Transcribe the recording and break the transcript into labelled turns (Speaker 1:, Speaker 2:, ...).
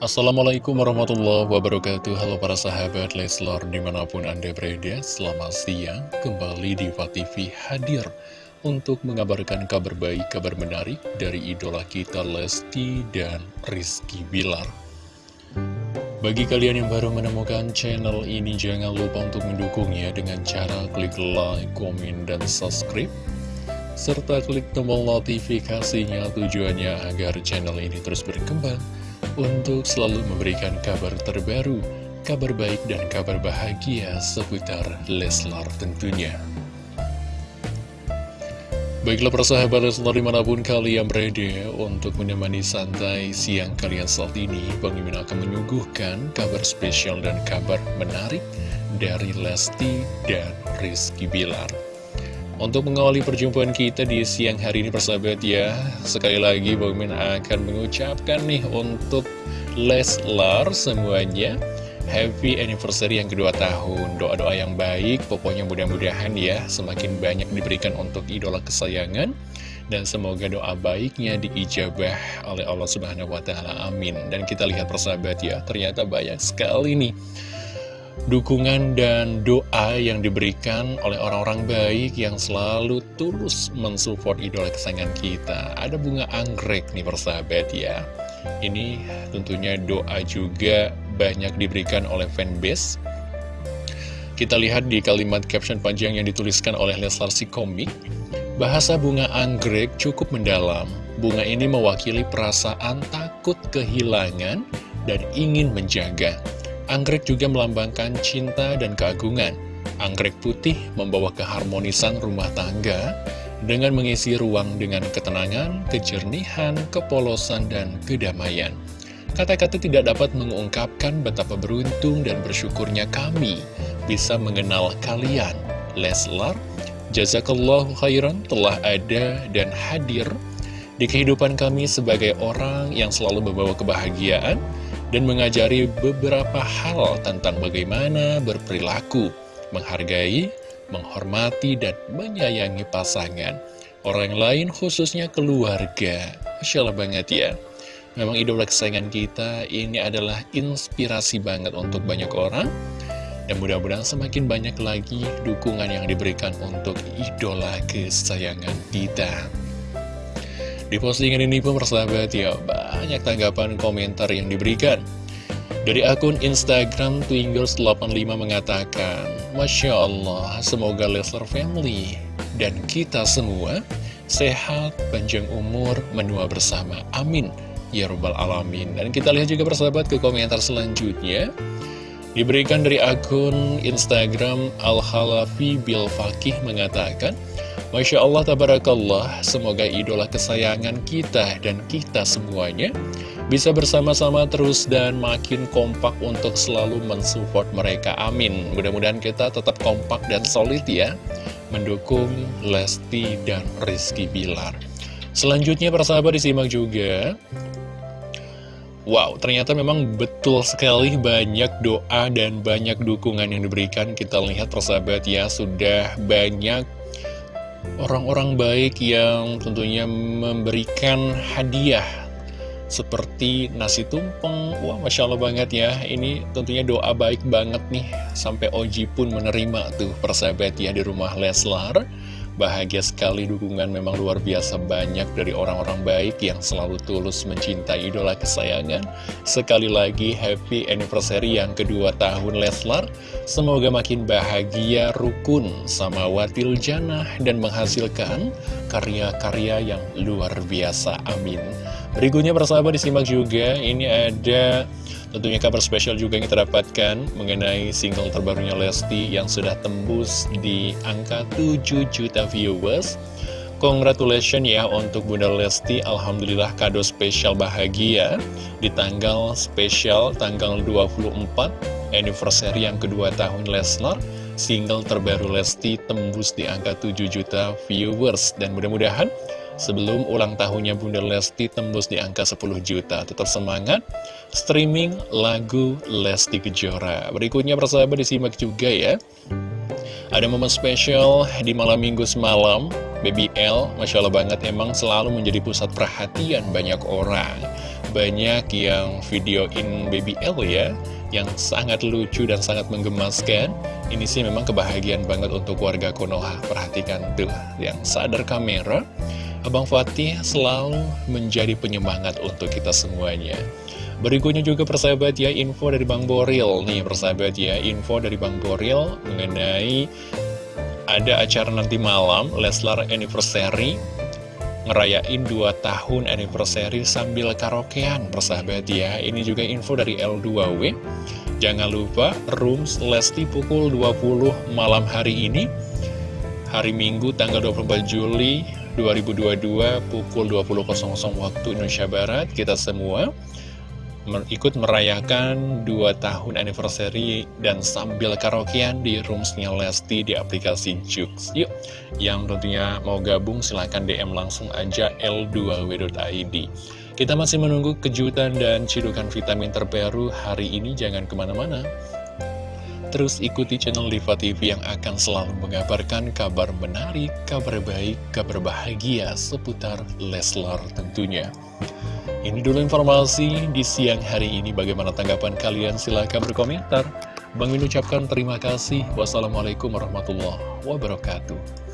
Speaker 1: Assalamualaikum warahmatullahi wabarakatuh. Halo para sahabat Leslor di mana pun anda berada Selamat siang. Kembali di TV hadir Untuk mengabarkan kabar baik, kabar menarik Dari idola kita Lesti dan Rizky Bilar. Bagi kalian yang baru menemukan channel ini Jangan lupa untuk mendukungnya Dengan cara klik like, komen, dan subscribe serta klik tombol notifikasinya tujuannya agar channel ini terus berkembang untuk selalu memberikan kabar terbaru, kabar baik dan kabar bahagia seputar Leslar tentunya. Baiklah persahabat Leslar di mana pun kalian berada untuk menemani santai siang kalian saat ini Bang akan menyuguhkan kabar spesial dan kabar menarik dari Lesti dan Rizky Bilar untuk mengawali perjumpaan kita di siang hari ini persahabat ya Sekali lagi Bang akan mengucapkan nih untuk Leslar semuanya Happy anniversary yang kedua tahun. Doa-doa yang baik Pokoknya mudah-mudahan ya Semakin banyak diberikan untuk idola kesayangan. Dan semoga doa baiknya diijabah oleh Allah Subhanahu Wa Taala. Amin. Dan kita lihat persahabat ya Ternyata banyak sekali nih dukungan dan doa yang diberikan oleh orang-orang baik yang selalu tulus mensupport idola kesayangan kita. Ada bunga anggrek nih persahabat ya. Ini tentunya doa juga banyak diberikan oleh fanbase. Kita lihat di kalimat caption panjang yang dituliskan oleh Leslar si komik. Bahasa bunga anggrek cukup mendalam. Bunga ini mewakili perasaan takut kehilangan dan ingin menjaga. Anggrek juga melambangkan cinta dan keagungan. Anggrek putih membawa keharmonisan rumah tangga dengan mengisi ruang dengan ketenangan, kejernihan, kepolosan, dan kedamaian. Kata-kata tidak dapat mengungkapkan betapa beruntung dan bersyukurnya kami bisa mengenal kalian. Leslar, Jazakallahu khairan telah ada dan hadir di kehidupan kami sebagai orang yang selalu membawa kebahagiaan, dan mengajari beberapa hal tentang bagaimana berperilaku, menghargai, menghormati, dan menyayangi pasangan. Orang lain khususnya keluarga. Masya Allah banget ya. Memang idola kesayangan kita ini adalah inspirasi banget untuk banyak orang. Dan mudah-mudahan semakin banyak lagi dukungan yang diberikan untuk idola kesayangan kita. Di postingan ini pun persahabat ya banyak tanggapan komentar yang diberikan. Dari akun Instagram Twingers85 mengatakan, Masya Allah, semoga Leslar Family dan kita semua sehat, panjang umur, menua bersama. Amin. Ya Rabbal Alamin. Dan kita lihat juga persahabat ke komentar selanjutnya. Diberikan dari akun Instagram Al-Halafi Bilfakih mengatakan, Masya Allah, Tabarakallah, semoga idola kesayangan kita dan kita semuanya bisa bersama-sama terus dan makin kompak untuk selalu mensupport mereka. Amin. Mudah-mudahan kita tetap kompak dan solid ya, mendukung Lesti dan Rizky Bilar. Selanjutnya, persahabat disimak juga. Wow, ternyata memang betul sekali banyak doa dan banyak dukungan yang diberikan. Kita lihat persahabat ya, sudah banyak orang-orang baik yang tentunya memberikan hadiah seperti nasi tumpeng. Wah Masya Allah banget ya. Ini tentunya doa baik banget nih Sampai Oji pun menerima tuh persahabat ya di rumah Leslar Bahagia sekali dukungan memang luar biasa banyak dari orang-orang baik yang selalu tulus mencintai idola kesayangan. Sekali lagi happy anniversary yang kedua tahun Leslar. Semoga makin bahagia, rukun, sama watil janah dan menghasilkan karya-karya yang luar biasa. Amin. Berikutnya persahabat disimak juga, ini ada Tentunya kabar spesial juga yang kita dapatkan mengenai single terbarunya Lesti yang sudah tembus di angka 7 juta viewers. Congratulations ya untuk Bunda Lesti, Alhamdulillah kado spesial bahagia di tanggal spesial tanggal 24 anniversary yang kedua tahun Leslar. Single terbaru Lesti tembus di angka 7 juta viewers dan mudah-mudahan Sebelum ulang tahunnya Bunda Lesti tembus di angka 10 juta Tetap semangat Streaming lagu Lesti Kejora Berikutnya persahabat disimak juga ya Ada momen spesial di malam minggu semalam Baby L, Masya Allah banget, emang selalu menjadi pusat perhatian banyak orang. Banyak yang videoin Baby L ya, yang sangat lucu dan sangat menggemaskan. Ini sih memang kebahagiaan banget untuk warga Konoha. Perhatikan tuh, yang sadar kamera. Abang Fatih selalu menjadi penyemangat untuk kita semuanya. Berikutnya juga persahabat ya, info dari Bang Boril. Nih persahabat ya, info dari Bang Boril mengenai ada acara nanti malam Leslar Anniversary ngerayain 2 tahun anniversary sambil karaokean persahabat ya ini juga info dari L2W jangan lupa rooms Lesti pukul 20 malam hari ini hari Minggu tanggal 24 Juli 2022 pukul 20.00 waktu Indonesia Barat kita semua ikut merayakan 2 tahun anniversary dan sambil karaokean di roomsnya Lesti di aplikasi Jux. Yuk, yang tentunya mau gabung silahkan DM langsung aja L2W.id. Kita masih menunggu kejutan dan cidukan vitamin terbaru hari ini, jangan ke mana-mana. Terus ikuti channel Diva TV yang akan selalu mengabarkan kabar menarik, kabar baik, kabar bahagia seputar Leslar tentunya. Ini dulu informasi di siang hari ini. Bagaimana tanggapan kalian? Silahkan berkomentar. Bang Min terima kasih. Wassalamualaikum warahmatullahi wabarakatuh.